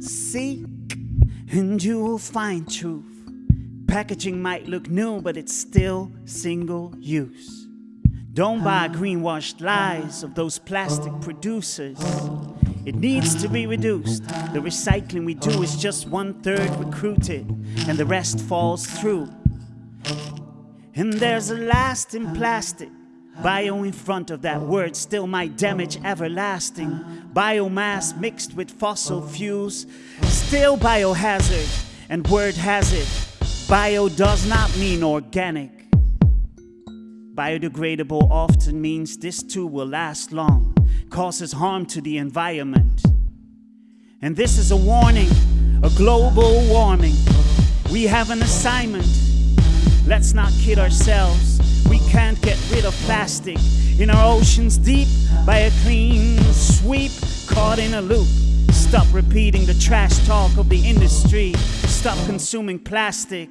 Seek and you will find truth. Packaging might look new, but it's still single use. Don't buy greenwashed lies of those plastic producers. It needs to be reduced. The recycling we do is just one third recruited, and the rest falls through. And there's a lasting plastic. Bio in front of that word still might damage everlasting. Biomass mixed with fossil fuels, still biohazard. And word has it, bio does not mean organic. Biodegradable often means this too will last long, causes harm to the environment. And this is a warning, a global warming. We have an assignment. Let's not kid ourselves. We can't get rid of plastic in our oceans deep by a clean sweep, caught in a loop. Stop repeating the trash talk of the industry. Stop consuming plastic.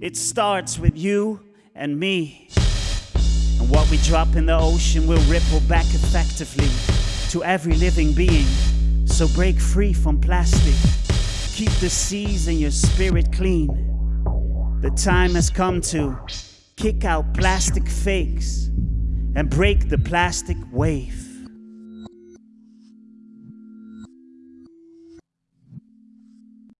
It starts with you and me. And what we drop in the ocean will ripple back effectively to every living being. So break free from plastic. Keep the seas and your spirit clean. The time has come to kick out plastic fakes and break the plastic wave.